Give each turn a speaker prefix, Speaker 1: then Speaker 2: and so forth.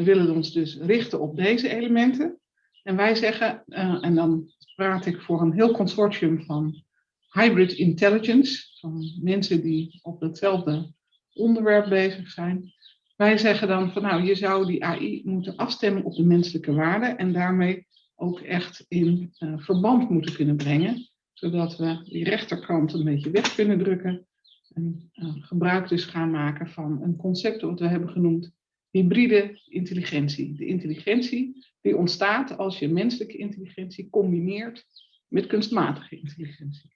Speaker 1: We willen ons dus richten op deze elementen. En wij zeggen, uh, en dan praat ik voor een heel consortium van hybrid intelligence, van mensen die op hetzelfde onderwerp bezig zijn. Wij zeggen dan van nou, je zou die AI moeten afstemmen op de menselijke waarden en daarmee ook echt in uh, verband moeten kunnen brengen, zodat we die rechterkant een beetje weg kunnen drukken en uh, gebruik dus gaan maken van een concept wat we hebben genoemd hybride intelligentie. De intelligentie die ontstaat als je menselijke intelligentie combineert met kunstmatige intelligentie.